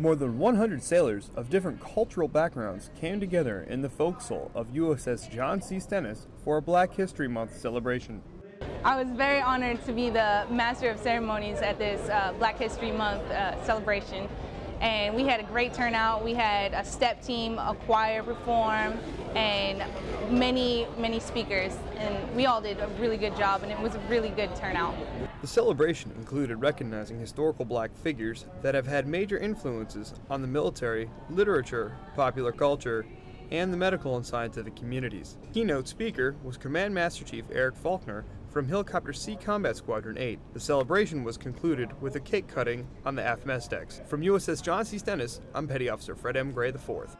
More than 100 sailors of different cultural backgrounds came together in the forecastle of USS John C. Stennis for a Black History Month celebration. I was very honored to be the Master of Ceremonies at this uh, Black History Month uh, celebration. And we had a great turnout. We had a step team, a choir perform, and many, many speakers. And we all did a really good job, and it was a really good turnout. The celebration included recognizing historical black figures that have had major influences on the military, literature, popular culture, and the medical and scientific communities. Keynote speaker was Command Master Chief Eric Faulkner from Helicopter Sea Combat Squadron 8. The celebration was concluded with a cake cutting on the aft mess decks. From USS John C. Stennis, I'm Petty Officer Fred M. Gray IV.